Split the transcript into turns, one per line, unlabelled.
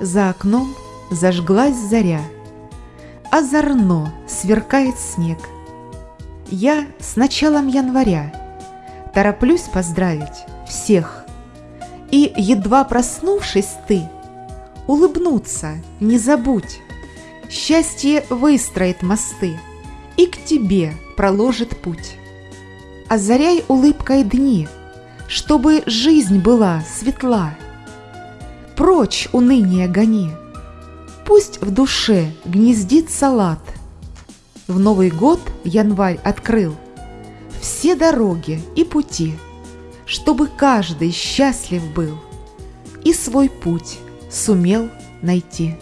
За окном зажглась заря, Озорно сверкает снег. Я с началом января Тороплюсь поздравить всех. И, едва проснувшись ты, Улыбнуться не забудь. Счастье выстроит мосты И к тебе проложит путь. Озаряй улыбкой дни, Чтобы жизнь была светла. Прочь уныние гони, Пусть в душе гнездит салат. В Новый год январь открыл Все дороги и пути, Чтобы каждый счастлив был И свой путь сумел найти.